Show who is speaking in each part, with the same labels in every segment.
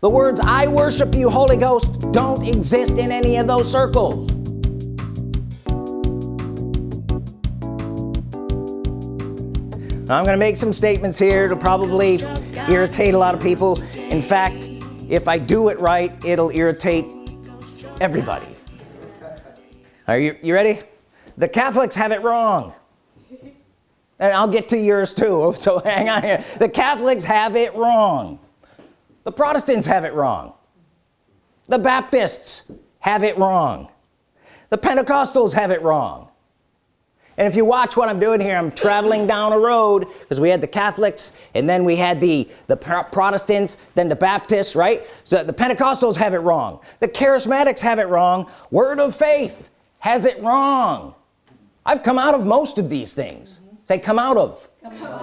Speaker 1: the words I worship you Holy Ghost don't exist in any of those circles. Now I'm gonna make some statements here to probably irritate a lot of people. In fact if I do it right it'll irritate everybody. Are you, you ready? The Catholics have it wrong. And I'll get to yours too so hang on here. The Catholics have it wrong the Protestants have it wrong. The Baptists have it wrong. The Pentecostals have it wrong. And if you watch what I'm doing here I'm traveling down a road because we had the Catholics and then we had the the Protestants then the Baptists right? So the Pentecostals have it wrong. The charismatics have it wrong. Word of faith has it wrong. I've come out of most of these things say come out of.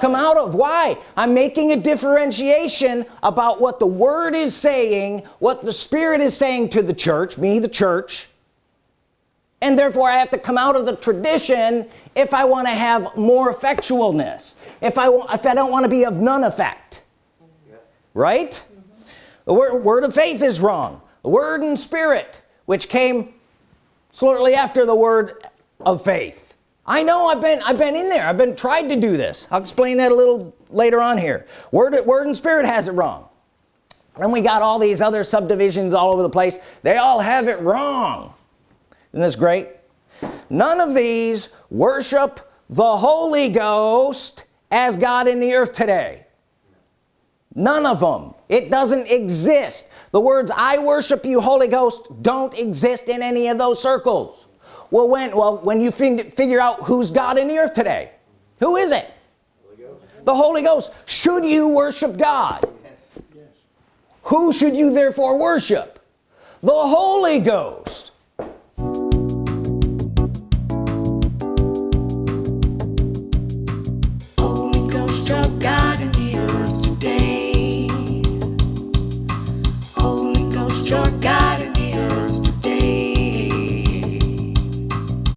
Speaker 1: Come out of. Why? I'm making a differentiation about what the Word is saying what the Spirit is saying to the church me the church and therefore I have to come out of the tradition if I want to have more effectualness if I if I don't want to be of none effect. Right? Mm -hmm. the word, word of faith is wrong. The word and spirit which came shortly after the word of faith I know I've been I've been in there. I've been tried to do this. I'll explain that a little later on here. Word word and spirit has it wrong. And we got all these other subdivisions all over the place. They all have it wrong. Isn't this great? None of these worship the Holy Ghost as God in the earth today. None of them. It doesn't exist. The words I worship you Holy Ghost don't exist in any of those circles well when well when you figure out who's God in the earth today who is it? Holy the Holy Ghost. Should you worship God? Yes. who should you therefore worship? The Holy Ghost